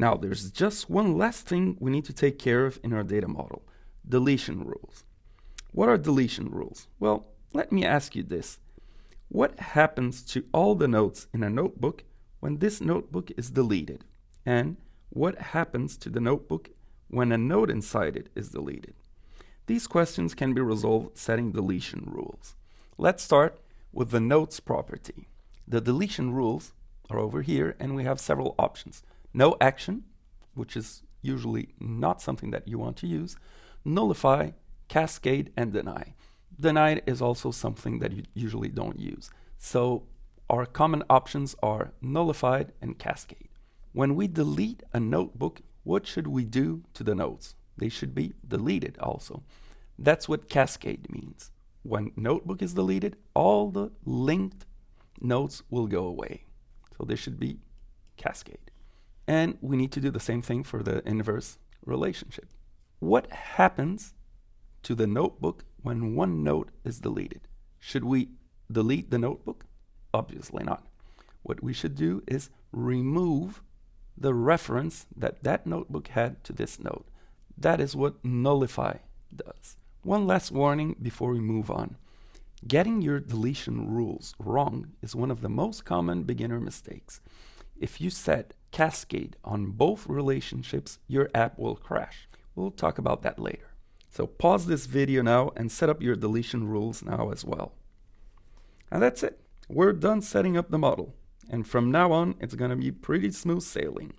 Now, there's just one last thing we need to take care of in our data model, deletion rules. What are deletion rules? Well, let me ask you this. What happens to all the notes in a notebook when this notebook is deleted? And what happens to the notebook when a note inside it is deleted? These questions can be resolved setting deletion rules. Let's start with the notes property. The deletion rules are over here and we have several options. No action, which is usually not something that you want to use, nullify, cascade, and deny. Deny is also something that you usually don't use. So our common options are nullified and cascade. When we delete a notebook, what should we do to the notes? They should be deleted also. That's what cascade means. When notebook is deleted, all the linked notes will go away. So there should be cascade. And we need to do the same thing for the inverse relationship. What happens to the notebook when one note is deleted? Should we delete the notebook? Obviously not. What we should do is remove the reference that that notebook had to this note. That is what nullify does. One last warning before we move on. Getting your deletion rules wrong is one of the most common beginner mistakes. If you set cascade on both relationships, your app will crash. We'll talk about that later. So pause this video now and set up your deletion rules now as well. And that's it. We're done setting up the model. And from now on, it's going to be pretty smooth sailing.